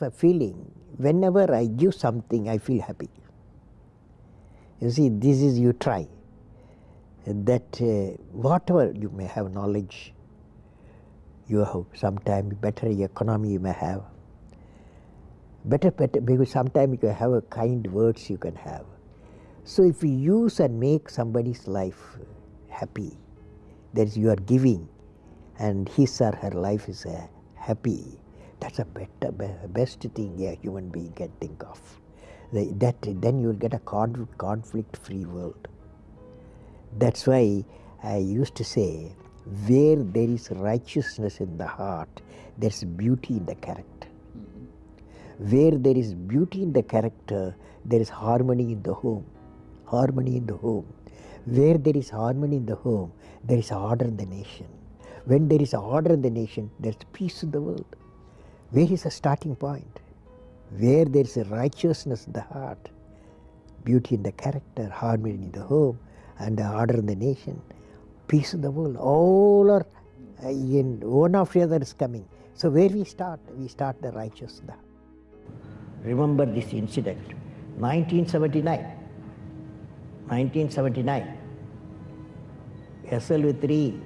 a feeling whenever I give something, I feel happy. You see, this is you try that uh, whatever you may have knowledge, you have sometimes better economy you may have, better, better because sometimes you have a kind words you can have. So if you use and make somebody's life happy, that is you are giving, and his or her life is uh, happy. That's a better, best thing a human being can think of. The- that then you will get a con- conflict-free world. That's why I used to say, where there is righteousness in the heart, there's beauty in the character. Mm-hmm. Where there is beauty in the character, there is harmony in the home. Harmony in the home. Where there is harmony in the home, there is order in the nation. When there is order in the nation, there's peace in the world. Where is the starting point? Where there is a righteousness in the heart, beauty in the character, harmony in the home, and the order in the nation, peace in the world. All are uh, in one after the other is coming. So where we start? We start the righteous in the heart. Remember this incident, 1979. 1979, SLV-3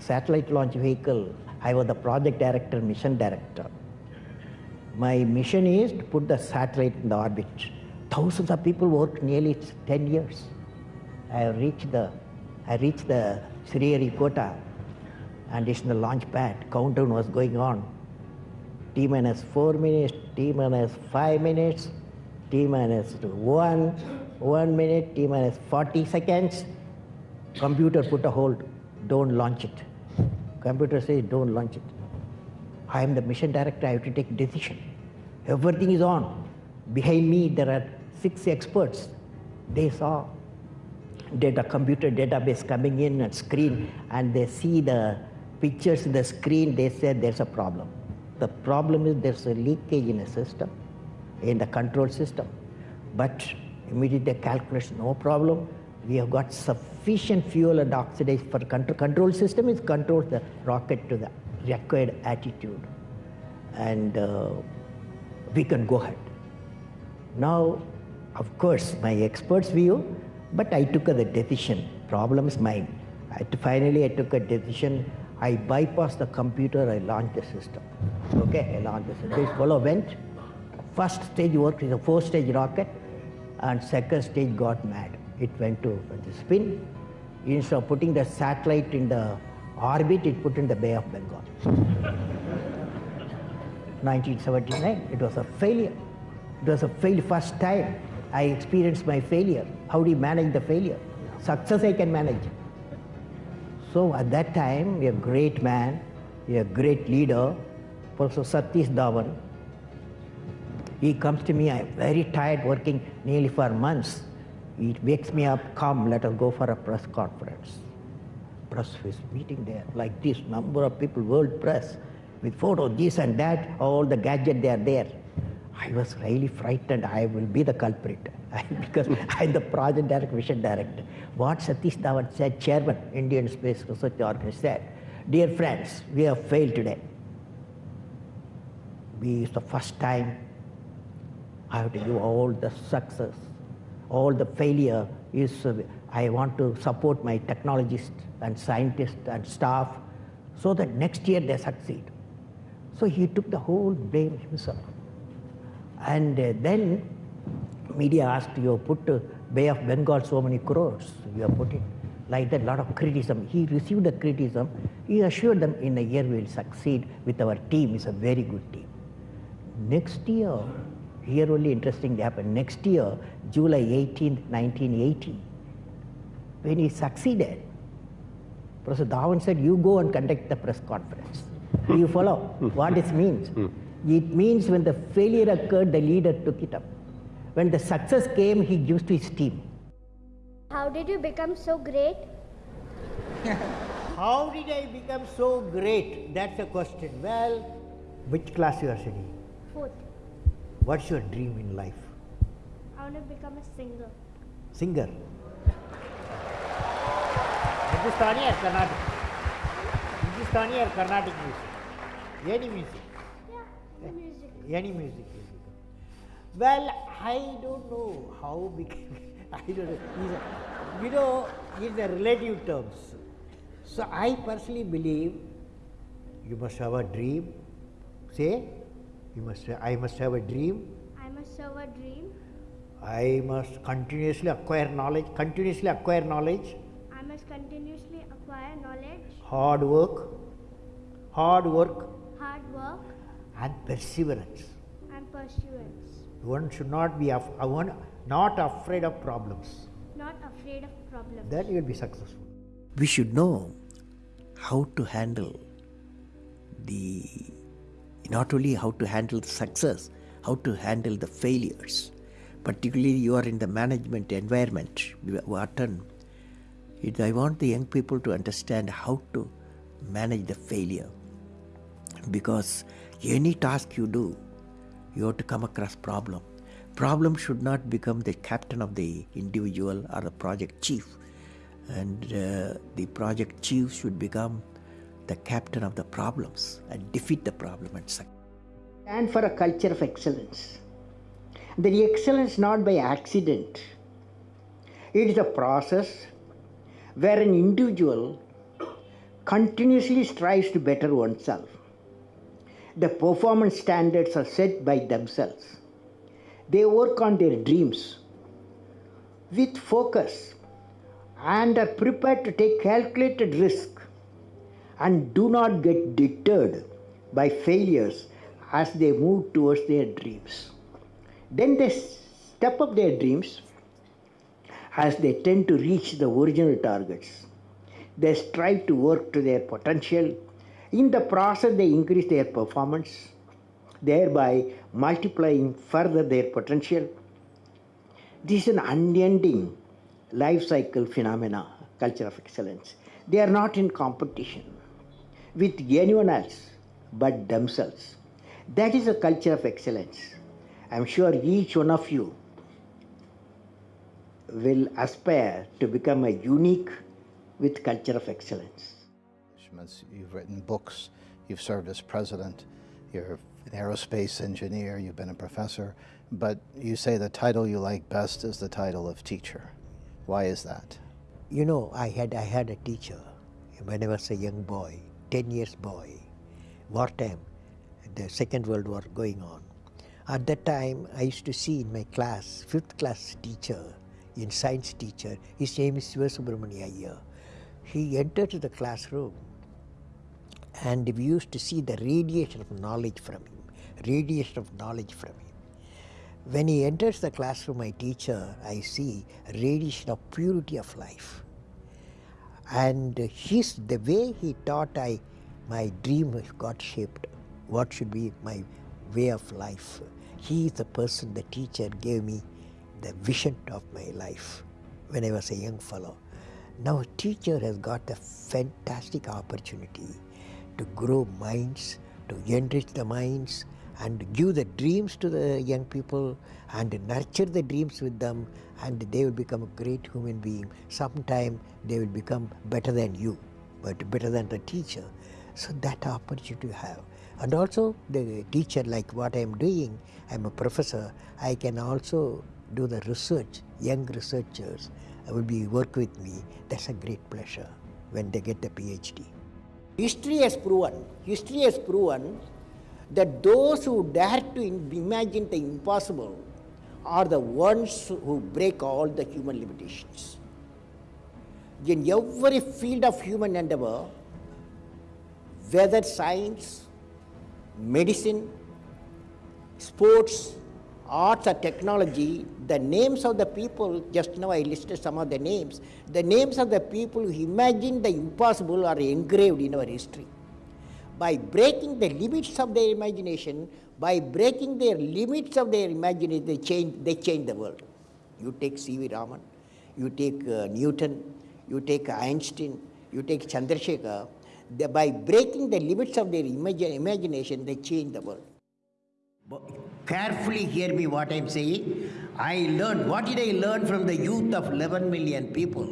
satellite launch vehicle, I was the project director, mission director. My mission is to put the satellite in the orbit. Thousands of people worked nearly 10 years. I reached the, I reached the Sriharikota and it's in the launch pad. Countdown was going on. T minus 4 minutes, T minus 5 minutes, T minus 1, 1 minute, T minus 40 seconds. Computer put a hold, don't launch it. Computer says don't launch it. I am the mission director, I have to take decision. Everything is on. Behind me there are six experts. They saw data computer database coming in and screen and they see the pictures in the screen, they said there's a problem. The problem is there's a leakage in a system, in the control system. But immediately calculation, no problem. We have got sufficient fuel and oxidation for control. Control system is controls the rocket to the required attitude. And uh, we can go ahead. Now, of course, my expert's view, but I took a the decision. problem's mine. I, finally, I took a decision. I bypassed the computer. I launched the system. Okay, I launched the system. This fellow went. First stage worked with a four-stage rocket, and second stage got mad. It went to the spin. Instead of putting the satellite in the orbit, it put in the Bay of Bengal. 1979, it was a failure. It was a fail first time I experienced my failure. How do you manage the failure? Success I can manage. So at that time, a great man, a great leader, Professor Satish Dhawan, he comes to me, I'm very tired working nearly for months. He wakes me up, come, let us go for a press conference. Press is meeting there, like this, number of people, world press, with photos, this and that, all the gadget they are there. I was really frightened, I will be the culprit, because I'm the project director, mission director. What Satish Dhawan said, chairman, Indian Space Research Organization said, dear friends, we have failed today. We, it's the first time I have to give all the success, all the failure is, uh, I want to support my technologists and scientists and staff so that next year they succeed. So he took the whole blame himself. And uh, then media asked, you put uh, Bay of Bengal so many crores, you have put it like that, lot of criticism. He received the criticism. He assured them in a year we will succeed with our team, it's a very good team. Next year, here only interesting happened. Next year, July 18, 1980, when he succeeded, Professor Dhawan said, you go and conduct the press conference. Do you follow what it means? It means when the failure occurred, the leader took it up. When the success came, he gives to his team. How did you become so great? How did I become so great? That's a question. Well, which class you are studying? Fourth. What's your dream in life? I want to become a singer. Singer. Hindustani or Carnatic? Hindustani or Carnatic music? Any music. Yeah, the music. Any music. Well, I don't know how became. I don't know. You know, it's a relative terms. So I personally believe you must have a dream. Say, you must. I must have a dream. I must have a dream. I must continuously acquire knowledge. Continuously acquire knowledge. I must continuously acquire knowledge, Hard work. Hard work hard work, and perseverance. and pursuance. One should not be af- one not afraid of problems. Not afraid of problems. Then you will be successful. we should know how to handle the not only how to handle the success how to handle the failures particularly you are in the management environment it, i want the young people to understand how to manage the failure. Because any task you do you have to come across problem. Problem should not become the captain of the individual or the project chief. And uh, the project chief should become the captain of the problems and defeat the problem and succeed. And for a culture of excellence. The excellence not by accident. It is a process where an individual continuously strives to better oneself. The performance standards are set by themselves. They work on their dreams with focus and are prepared to take calculated risk and do not get deterred by failures as they move towards their dreams. Then they step up their dreams as they tend to reach the original targets. They strive to work to their potential. In the process, they increase their performance, thereby multiplying further their potential. This is an unending life cycle phenomena, culture of excellence. They are not in competition with anyone else but themselves. That is a culture of excellence. I'm sure each one of you will aspire to become a unique with culture of excellence. accomplishments. You've written books, you've served as president, you're an aerospace engineer, you've been a professor, but you say the title you like best is the title of teacher. Why is that? You know, I had I had a teacher when I was a young boy, ten years boy, wartime, the Second World War going on. At that time, I used to see in my class, fifth class teacher, in science teacher, his name is Sivasubramania Iyer. He entered the classroom and we used to see the radiation of knowledge from him, radiation of knowledge from him. When he enters the classroom, my teacher, I see radiation of purity of life. And his, the way he taught, I, my dream got shaped. What should be my way of life? He is the person, the teacher gave me the vision of my life when I was a young fellow. Now, teacher has got a fantastic opportunity to grow minds, to enrich the minds, and give the dreams to the young people and nurture the dreams with them, and they will become a great human being. Sometime they will become better than you, but better than the teacher. So that opportunity you have. And also the teacher, like what I am doing, I am a professor, I can also do the research, young researchers will be work with me. That's a great pleasure when they get the PhD. History has proven, history has proven that those who dare to imagine the impossible are the ones who break all the human limitations. In every field of human endeavor, whether science, medicine, sports, arts or technology, the names of the people, just now I listed some of the names, the names of the people who imagined the impossible are engraved in our history. By breaking the limits of their imagination, by breaking their limits of their imagination, they change, they change the world. You take C.V. Raman, you take uh, Newton, you take Einstein, you take Chandrasekhar, they, by breaking the limits of their imagi- imagination, they change the world. But carefully hear me what I'm saying. I learned, what did I learn from the youth of 11 million people?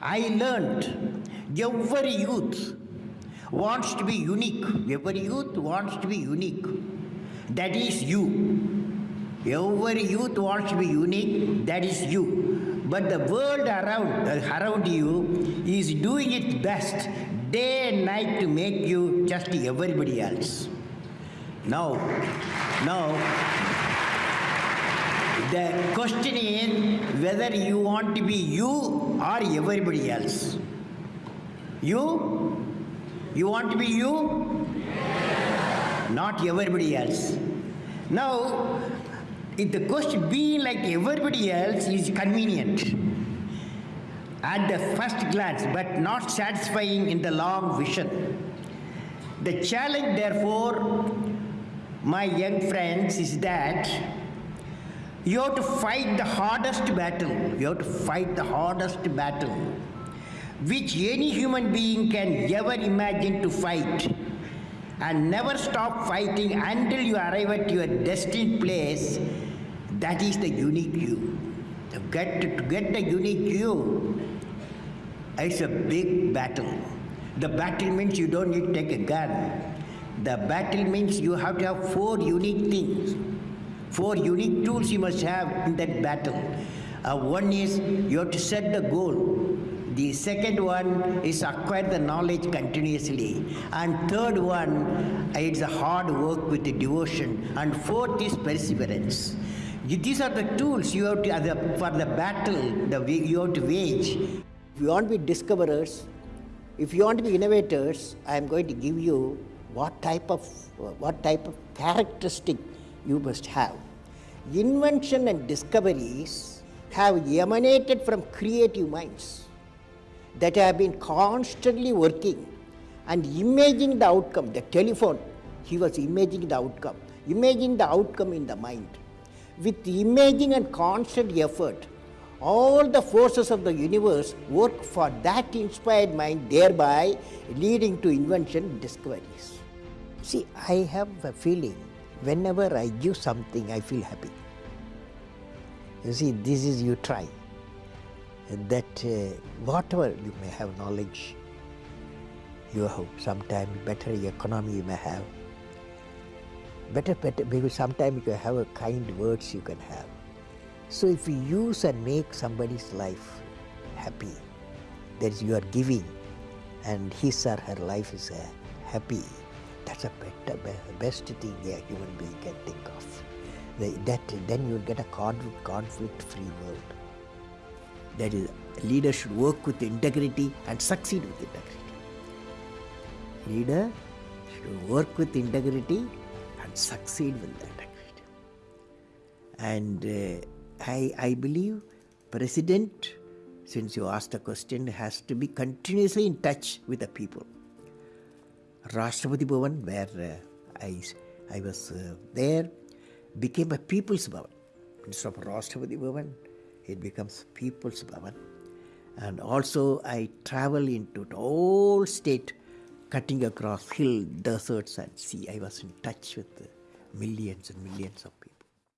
I learned every youth wants to be unique. Every youth wants to be unique. That is you. Every youth wants to be unique, that is you. But the world around, uh, around you is doing its best day and night to make you just everybody else. Now, now, the question is whether you want to be you or everybody else. You? You want to be you? Not everybody else. Now, if the question being like everybody else is convenient at the first glance, but not satisfying in the long vision. The challenge, therefore, my young friends, is that you have to fight the hardest battle. You have to fight the hardest battle which any human being can ever imagine to fight and never stop fighting until you arrive at your destined place. That is the unique you. To get, to get the unique you, it's a big battle. The battle means you don't need to take a gun. The battle means you have to have four unique things. Four unique tools you must have in that battle. Uh, one is you have to set the goal. The second one is acquire the knowledge continuously. And third one, it's a hard work with the devotion. And fourth is perseverance. These are the tools you have to, for the battle the you have to wage. If you want to be discoverers, if you want to be innovators, I am going to give you what type of what type of characteristic you must have. Invention and discoveries have emanated from creative minds that have been constantly working and imaging the outcome. The telephone, he was imaging the outcome, imagining the outcome in the mind. With imaging and constant effort, all the forces of the universe work for that inspired mind, thereby leading to invention discoveries. See, I have a feeling whenever I give something, I feel happy. You see, this is you try. That uh, whatever you may have knowledge, you have sometimes better economy you may have, better, better, because sometimes you have a kind words you can have. So if you use and make somebody's life happy, that is you are giving and his or her life is uh, happy, that's a better, best thing a human being can think of. That then you get a conflict-free world. That is, leader should work with integrity and succeed with integrity. Leader should work with integrity and succeed with integrity. And uh, I, I believe president, since you asked the question, has to be continuously in touch with the people. Rashtrapati Bhavan, where uh, I, I was uh, there, became a people's Bhavan. Instead of Rashtrapati Bhavan, it becomes People's Bhavan. And also I travel into the whole state, cutting across hill, deserts and sea. I was in touch with millions and millions of people.